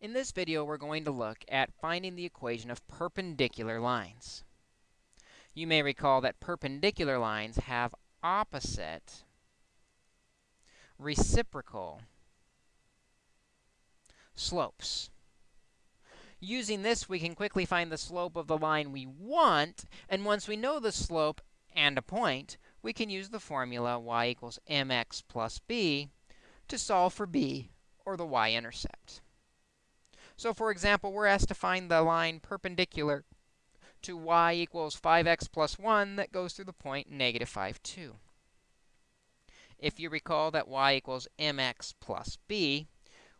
In this video, we're going to look at finding the equation of perpendicular lines. You may recall that perpendicular lines have opposite reciprocal slopes. Using this, we can quickly find the slope of the line we want, and once we know the slope and a point, we can use the formula y equals mx plus b to solve for b, or the y-intercept. So for example, we're asked to find the line perpendicular to y equals 5x plus 1 that goes through the point negative 5, 2. If you recall that y equals mx plus b,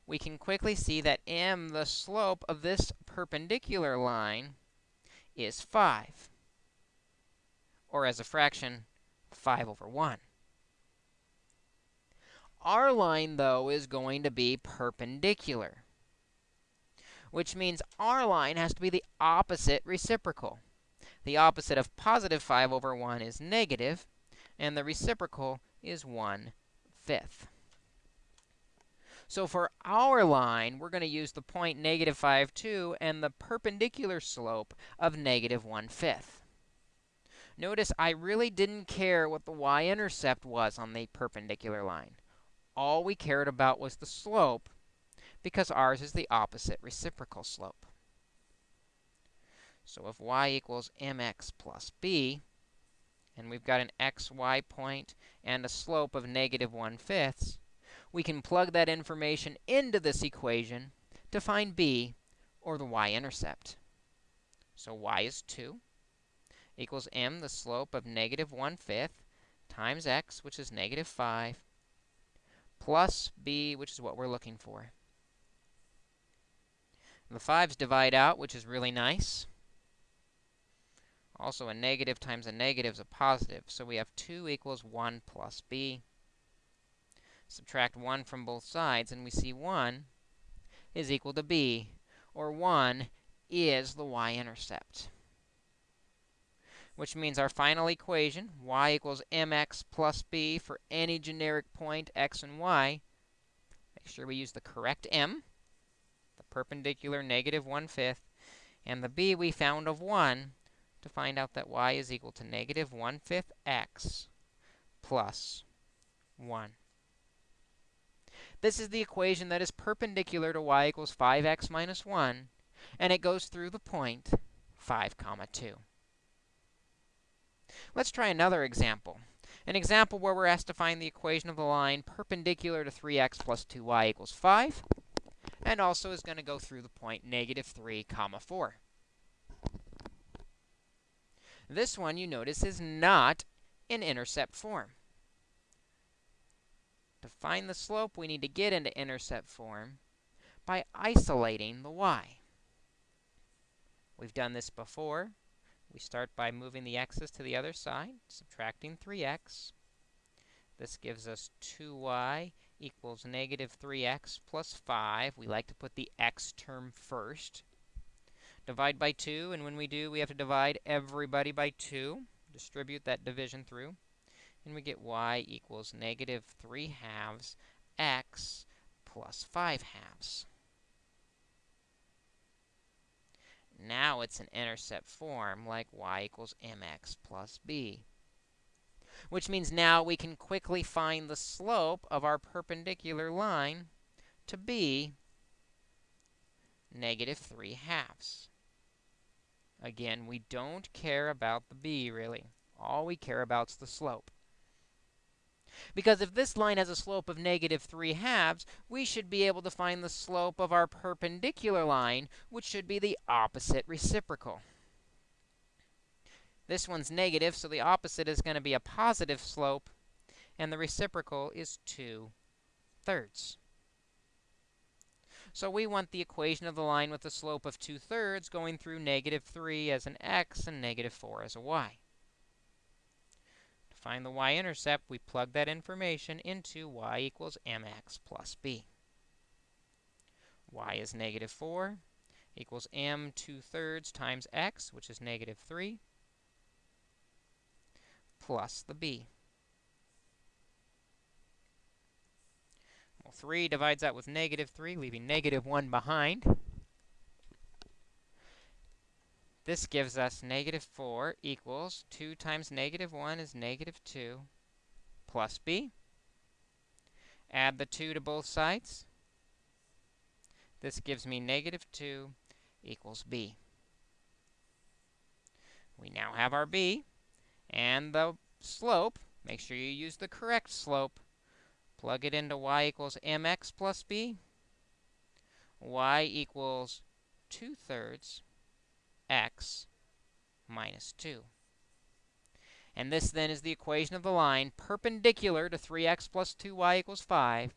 we can quickly see that m, the slope of this perpendicular line, is 5, or as a fraction, 5 over 1. Our line, though, is going to be perpendicular which means our line has to be the opposite reciprocal. The opposite of positive 5 over 1 is negative, and the reciprocal is 1 fifth. So for our line, we're going to use the point negative 5, 2 and the perpendicular slope of negative 1 fifth. Notice I really didn't care what the y-intercept was on the perpendicular line. All we cared about was the slope, because ours is the opposite reciprocal slope. So if y equals mx plus b, and we've got an xy point and a slope of negative 1 fifths, we can plug that information into this equation to find b, or the y-intercept. So y is 2 equals m, the slope of negative one-fifth, times x, which is negative 5, plus b, which is what we're looking for. The 5's divide out, which is really nice. Also, a negative times a negative is a positive. So we have 2 equals 1 plus b. Subtract 1 from both sides, and we see 1 is equal to b, or 1 is the y-intercept. Which means our final equation, y equals mx plus b for any generic point x and y. Make sure we use the correct m perpendicular negative 1 fifth, and the b we found of 1 to find out that y is equal to negative 1 fifth x plus 1. This is the equation that is perpendicular to y equals 5x minus 1, and it goes through the point 5 comma 2. Let's try another example. An example where we're asked to find the equation of the line perpendicular to 3x plus 2y equals 5 and also is going to go through the point negative 3 comma 4. This one, you notice, is not in intercept form. To find the slope, we need to get into intercept form by isolating the y. We've done this before. We start by moving the x's to the other side, subtracting 3x. This gives us 2y equals negative 3x plus 5. We like to put the x term first. Divide by 2, and when we do, we have to divide everybody by 2. Distribute that division through. And we get y equals negative 3 halves x plus 5 halves. Now it's an intercept form like y equals mx plus b which means now we can quickly find the slope of our perpendicular line to be negative 3 halves. Again, we don't care about the b, really. All we care about is the slope. Because if this line has a slope of negative 3 halves, we should be able to find the slope of our perpendicular line, which should be the opposite reciprocal. This one's negative, so the opposite is going to be a positive slope, and the reciprocal is 2 thirds. So we want the equation of the line with the slope of 2 thirds going through negative 3 as an x and negative 4 as a y. To find the y-intercept, we plug that information into y equals mx plus b. y is negative 4 equals m 2 thirds times x, which is negative 3, plus the b. Well, 3 divides out with negative 3, leaving negative 1 behind. This gives us negative 4 equals 2 times negative 1 is negative 2 plus b. Add the 2 to both sides. This gives me negative 2 equals b. We now have our b and the slope. Make sure you use the correct slope. Plug it into y equals mx plus b. y equals 2 thirds x minus 2. And this then is the equation of the line perpendicular to 3x plus 2y equals 5,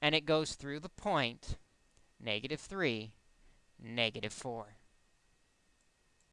and it goes through the point negative 3, negative 4.